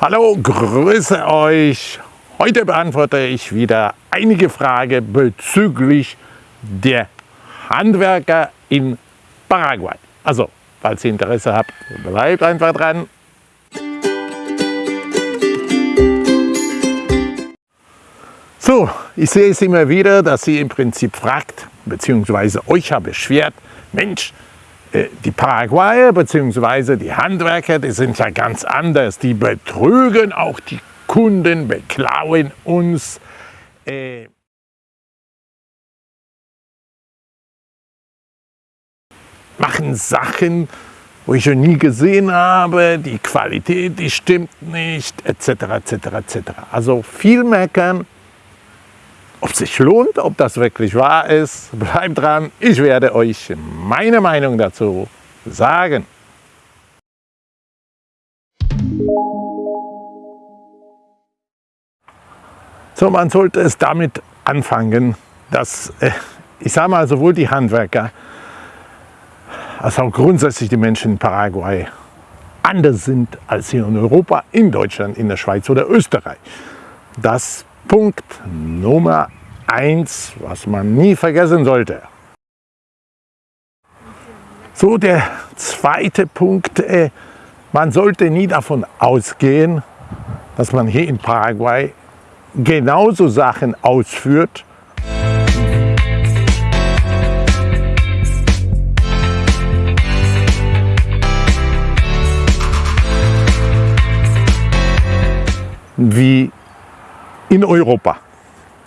Hallo, grüße euch. Heute beantworte ich wieder einige Fragen bezüglich der Handwerker in Paraguay. Also, falls ihr Interesse habt, bleibt einfach dran. So, ich sehe es immer wieder, dass ihr im Prinzip fragt, beziehungsweise euch habe beschwert, Mensch, die Paraguayer bzw. die Handwerker, die sind ja ganz anders. Die betrügen auch die Kunden, beklauen uns. Äh machen Sachen, wo ich schon nie gesehen habe, die Qualität, die stimmt nicht, etc. etc. etc. Also viel meckern, ob es sich lohnt, ob das wirklich wahr ist, bleibt dran. Ich werde euch meine Meinung dazu sagen. So, man sollte es damit anfangen, dass, äh, ich sage mal, sowohl die Handwerker als auch grundsätzlich die Menschen in Paraguay anders sind als hier in Europa, in Deutschland, in der Schweiz oder Österreich. Das Punkt Nummer eins, was man nie vergessen sollte. So, der zweite Punkt, äh, man sollte nie davon ausgehen, dass man hier in Paraguay genauso Sachen ausführt, wie in Europa.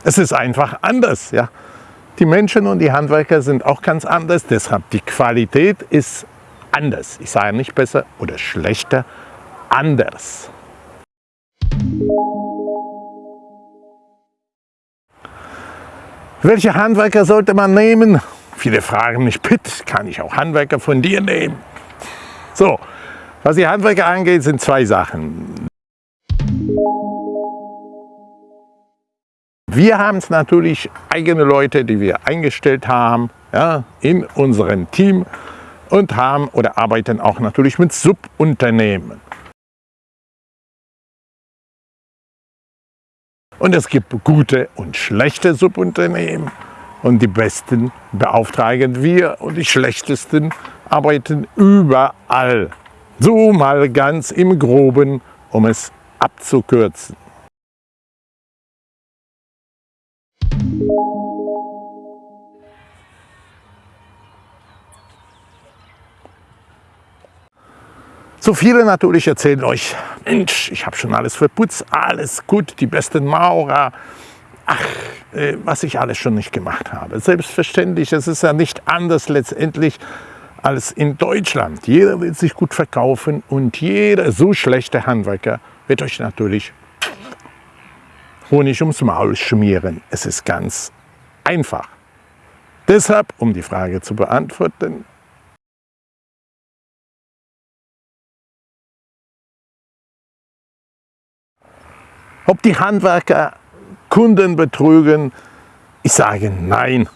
Es ist einfach anders. Ja. Die Menschen und die Handwerker sind auch ganz anders, deshalb die Qualität ist anders. Ich sage nicht besser oder schlechter, anders. Welche Handwerker sollte man nehmen? Viele fragen mich, Pitt, kann ich auch Handwerker von dir nehmen? So, was die Handwerker angeht, sind zwei Sachen. Wir haben es natürlich eigene Leute, die wir eingestellt haben ja, in unserem Team und haben oder arbeiten auch natürlich mit Subunternehmen. Und es gibt gute und schlechte Subunternehmen und die besten beauftragen wir und die schlechtesten arbeiten überall. So mal ganz im Groben, um es abzukürzen. So viele natürlich erzählen euch, Mensch, ich habe schon alles verputzt, alles gut, die besten Maurer. Ach, äh, was ich alles schon nicht gemacht habe. Selbstverständlich, es ist ja nicht anders letztendlich als in Deutschland. Jeder will sich gut verkaufen und jeder so schlechte Handwerker wird euch natürlich Honig ums Maul schmieren. Es ist ganz einfach. Deshalb, um die Frage zu beantworten, ob die Handwerker Kunden betrügen, ich sage nein.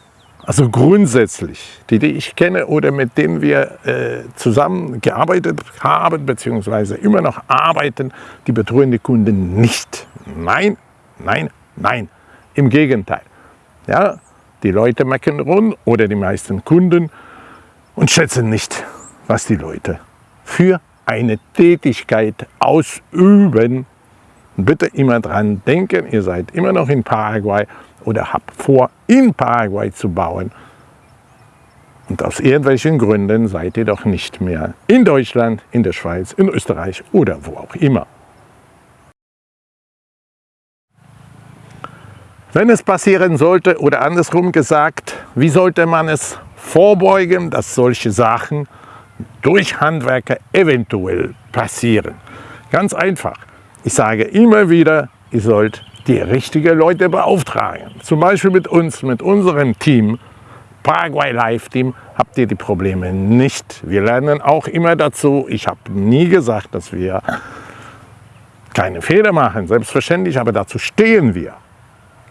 Also grundsätzlich, die, die ich kenne oder mit denen wir äh, zusammen gearbeitet haben, beziehungsweise immer noch arbeiten, die betrügen die Kunden nicht. Nein, nein, nein. Im Gegenteil. Ja, die Leute meckern rum oder die meisten Kunden und schätzen nicht, was die Leute für eine Tätigkeit ausüben. Bitte immer dran denken, ihr seid immer noch in Paraguay oder habt vor, in Paraguay zu bauen. Und aus irgendwelchen Gründen seid ihr doch nicht mehr in Deutschland, in der Schweiz, in Österreich oder wo auch immer. Wenn es passieren sollte oder andersrum gesagt, wie sollte man es vorbeugen, dass solche Sachen durch Handwerker eventuell passieren? Ganz einfach. Ich sage immer wieder, ihr sollt die richtigen Leute beauftragen. Zum Beispiel mit uns, mit unserem Team, Paraguay Live Team, habt ihr die Probleme nicht. Wir lernen auch immer dazu. Ich habe nie gesagt, dass wir keine Fehler machen, selbstverständlich, aber dazu stehen wir.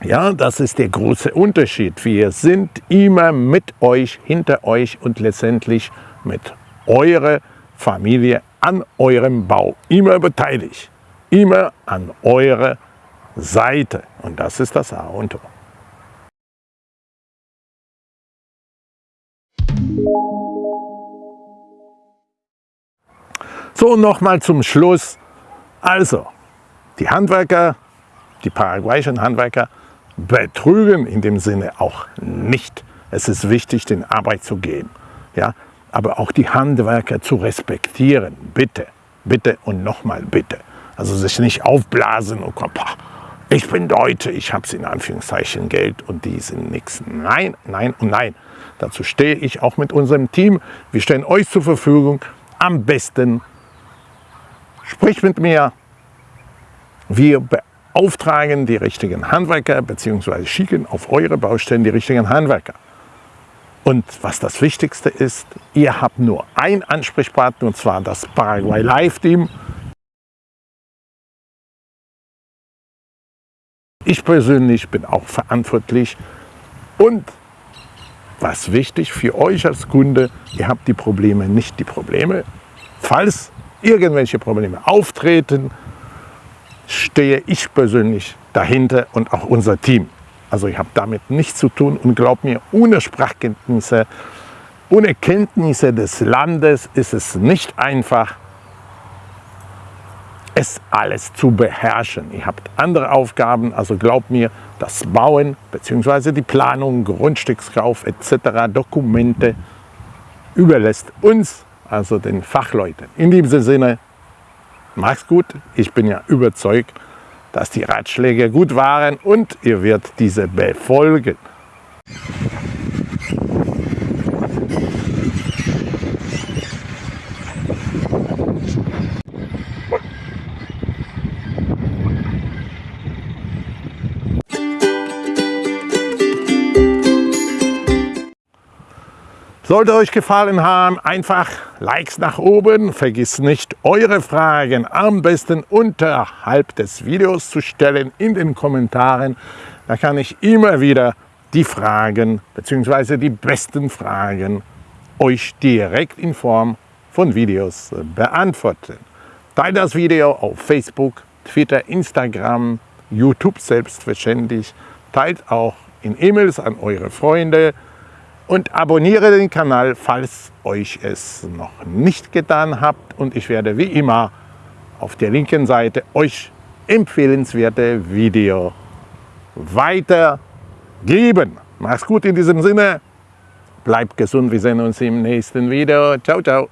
Ja, das ist der große Unterschied. Wir sind immer mit euch, hinter euch und letztendlich mit eurer Familie an eurem Bau immer beteiligt. Immer an eurer Seite. Und das ist das A und O. So, nochmal zum Schluss. Also, die Handwerker, die paraguayischen Handwerker, betrügen in dem Sinne auch nicht. Es ist wichtig, den Arbeit zu geben. Ja? Aber auch die Handwerker zu respektieren. Bitte, bitte und nochmal bitte. Also sich nicht aufblasen und kommen, ich bin Deutsche, ich habe in Anführungszeichen Geld und die sind nichts. Nein, nein und nein. Dazu stehe ich auch mit unserem Team. Wir stellen euch zur Verfügung. Am besten sprich mit mir. Wir beauftragen die richtigen Handwerker bzw. schicken auf eure Baustellen die richtigen Handwerker. Und was das Wichtigste ist, ihr habt nur einen Ansprechpartner und zwar das Paraguay Live Team. Ich persönlich bin auch verantwortlich und was wichtig für euch als Kunde, ihr habt die Probleme, nicht die Probleme. Falls irgendwelche Probleme auftreten, stehe ich persönlich dahinter und auch unser Team. Also ich habe damit nichts zu tun und glaubt mir, ohne Sprachkenntnisse, ohne Kenntnisse des Landes ist es nicht einfach, es alles zu beherrschen. Ihr habt andere Aufgaben, also glaubt mir, das Bauen bzw. die Planung, Grundstückskauf etc., Dokumente überlässt uns, also den Fachleuten. In diesem Sinne, macht's gut. Ich bin ja überzeugt, dass die Ratschläge gut waren und ihr werdet diese befolgen. Sollte euch gefallen haben, einfach Likes nach oben. Vergiss nicht, eure Fragen am besten unterhalb des Videos zu stellen in den Kommentaren. Da kann ich immer wieder die Fragen bzw. die besten Fragen euch direkt in Form von Videos beantworten. Teilt das Video auf Facebook, Twitter, Instagram, YouTube selbstverständlich. Teilt auch in E-Mails an eure Freunde, und abonniere den Kanal, falls euch es noch nicht getan habt. Und ich werde wie immer auf der linken Seite euch empfehlenswerte Video weitergeben. Mach's gut in diesem Sinne. Bleibt gesund. Wir sehen uns im nächsten Video. Ciao, ciao.